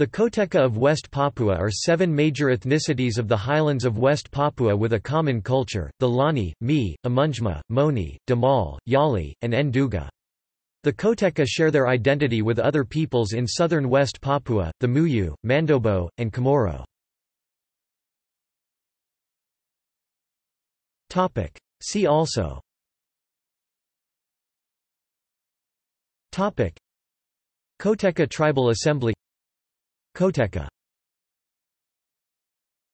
The Koteka of West Papua are seven major ethnicities of the highlands of West Papua with a common culture, the Lani, Mi, Amungme, Moni, Damal, Yali, and Nduga. The Koteka share their identity with other peoples in southern West Papua, the Muyu, Mandobo, and Komoro. See also Koteka Tribal Assembly Koteka